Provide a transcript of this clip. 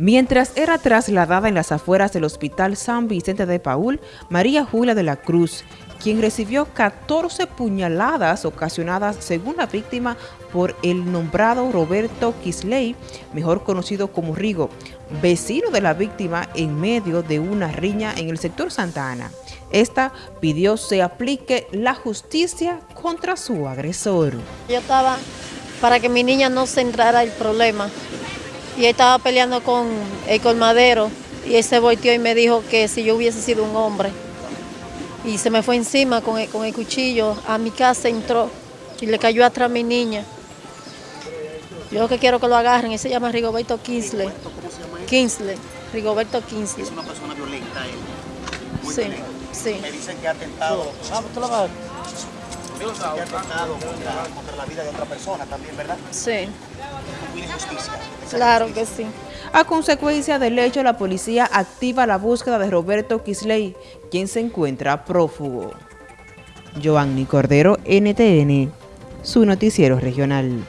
Mientras era trasladada en las afueras del Hospital San Vicente de Paul, María Julia de la Cruz, quien recibió 14 puñaladas ocasionadas según la víctima por el nombrado Roberto Kisley, mejor conocido como Rigo, vecino de la víctima en medio de una riña en el sector Santa Ana. Esta pidió se aplique la justicia contra su agresor. Yo estaba para que mi niña no se entrara el problema y él estaba peleando con el colmadero y él se volteó y me dijo que si yo hubiese sido un hombre. Y se me fue encima con el, con el cuchillo, a mi casa entró y le cayó atrás a mi niña. Yo lo que quiero que lo agarren, él se llama Rigoberto Kinsley. ¿Cómo se llama Kinsley, Rigoberto Kinsley. Es una persona violenta él. Muy sí, violenta. sí. Me dicen que ha atentado. Ah, ¿tú lo vas? Que ha atentado contra, contra la vida de otra persona también, ¿verdad? Sí, Claro que sí. A consecuencia del hecho, la policía activa la búsqueda de Roberto Kisley, quien se encuentra prófugo. Giovanni Cordero, NTN, su noticiero regional.